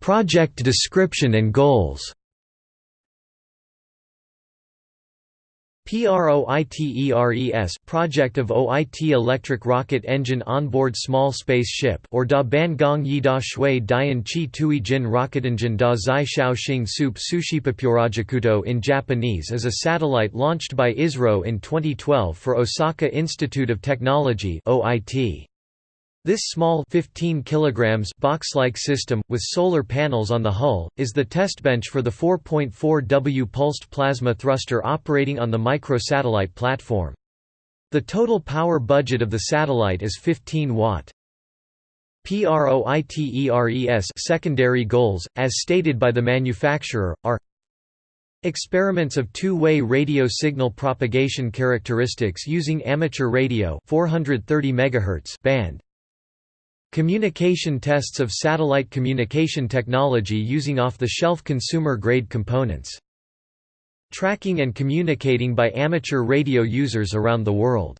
Project description and goals PROITERES project of OIT electric rocket engine onboard small space ship or Da Ban Gong Yi Da Shui Dian Chi Tui Jin rocketengine Da Zai Shao Xing Sup Sushipapurajakuto in Japanese is a satellite launched by ISRO in 2012 for Osaka Institute of Technology OIT. This small 15 kilograms box-like system, with solar panels on the hull, is the testbench for the 4.4 W pulsed plasma thruster operating on the microsatellite platform. The total power budget of the satellite is 15 watt. PROITERES secondary goals, as stated by the manufacturer, are Experiments of two-way radio signal propagation characteristics using amateur radio 430 MHz band Communication tests of satellite communication technology using off-the-shelf consumer-grade components. Tracking and communicating by amateur radio users around the world.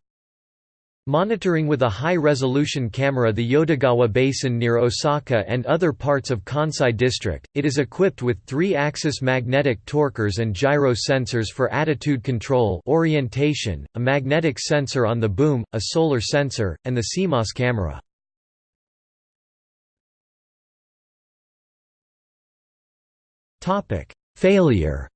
Monitoring with a high-resolution camera the Yodogawa Basin near Osaka and other parts of Kansai District, it is equipped with three-axis magnetic torquers and gyro sensors for attitude control orientation, a magnetic sensor on the boom, a solar sensor, and the CMOS camera. Failure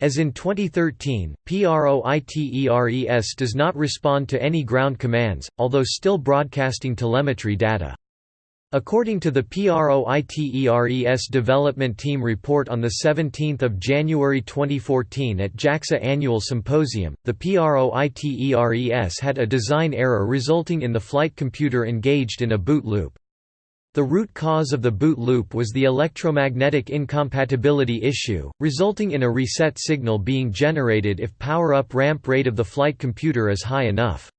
As in 2013, PROITERES does not respond to any ground commands, although still broadcasting telemetry data. According to the PROITERES development team report on 17 January 2014 at JAXA Annual Symposium, the PROITERES had a design error resulting in the flight computer engaged in a boot loop. The root cause of the boot loop was the electromagnetic incompatibility issue, resulting in a reset signal being generated if power-up ramp rate of the flight computer is high enough.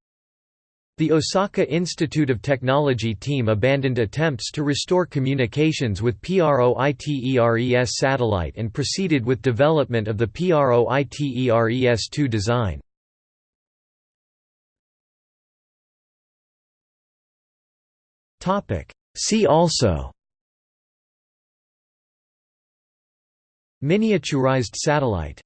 The Osaka Institute of Technology team abandoned attempts to restore communications with PROITERES satellite and proceeded with development of the PROITERES-2 design. Topic See also Miniaturized satellite